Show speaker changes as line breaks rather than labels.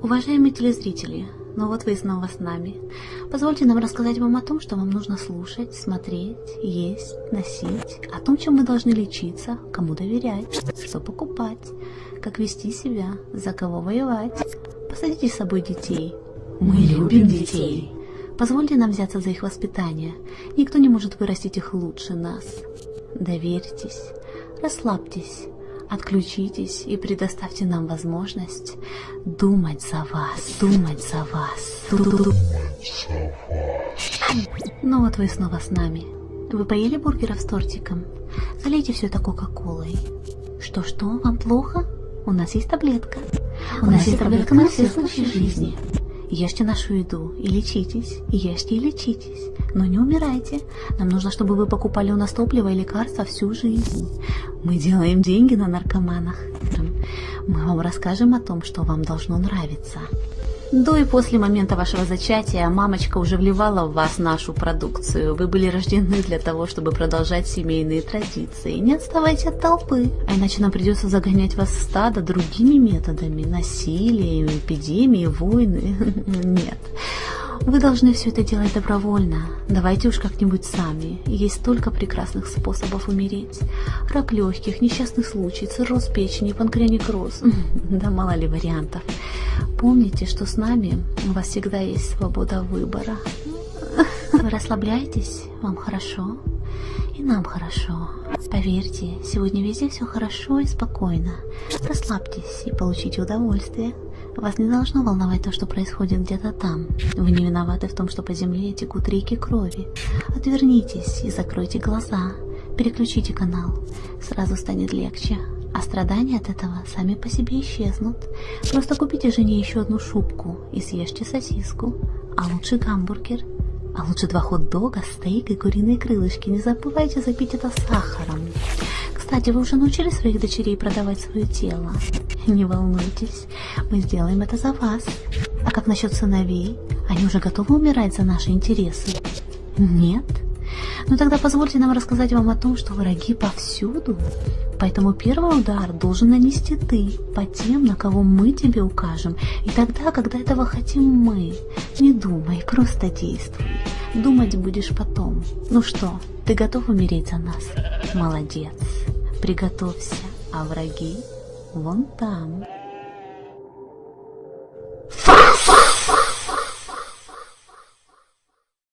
Уважаемые телезрители, ну вот вы снова с нами. Позвольте нам рассказать вам о том, что вам нужно слушать, смотреть, есть, носить, о том, чем мы должны лечиться, кому доверять, что покупать, как вести себя, за кого воевать. Посадите с собой детей. Мы любим детей. Позвольте нам взяться за их воспитание. Никто не может вырастить их лучше нас. Доверьтесь, расслабьтесь, Отключитесь и предоставьте нам возможность думать за вас, думать за вас. Думать за вас. Ну вот вы снова с нами. Вы поели бургеров с тортиком? Залейте все это кока-колой. Что-что, вам плохо? У нас есть таблетка. У, У нас есть таблетка на все случаи жизни. Ешьте нашу еду и лечитесь, ешьте и лечитесь, но не умирайте. Нам нужно, чтобы вы покупали у нас топливо и лекарства всю жизнь. Мы делаем деньги на наркоманах. Мы вам расскажем о том, что вам должно нравиться. До и после момента вашего зачатия мамочка уже вливала в вас нашу продукцию. Вы были рождены для того, чтобы продолжать семейные традиции. Не отставайте от толпы, а иначе нам придется загонять вас в стадо другими методами. Насилие, эпидемии, войны. Нет. Вы должны все это делать добровольно. Давайте уж как-нибудь сами. Есть столько прекрасных способов умереть. Рак легких, несчастный случай, цирроз печени, панкреонекроз. Да мало ли вариантов. Помните, что с нами у вас всегда есть свобода выбора. Вы расслабляетесь, вам хорошо, и нам хорошо. Поверьте, сегодня везде все хорошо и спокойно. Расслабьтесь и получите удовольствие. Вас не должно волновать то, что происходит где-то там. Вы не виноваты в том, что по земле текут реки крови. Отвернитесь и закройте глаза. Переключите канал. Сразу станет легче. А страдания от этого сами по себе исчезнут. Просто купите жене еще одну шубку и съешьте сосиску. А лучше гамбургер. А лучше два хот-дога, стейк и куриные крылышки. Не забывайте запить это сахаром. Кстати, вы уже научили своих дочерей продавать свое тело? Не волнуйтесь, мы сделаем это за вас. А как насчет сыновей? Они уже готовы умирать за наши интересы? Нет? Ну тогда позвольте нам рассказать вам о том, что враги повсюду. Поэтому первый удар должен нанести ты по тем, на кого мы тебе укажем. И тогда, когда этого хотим мы. Не думай, просто действуй. Думать будешь потом. Ну что, ты готов умереть за нас? Молодец. Приготовься, а враги вон там.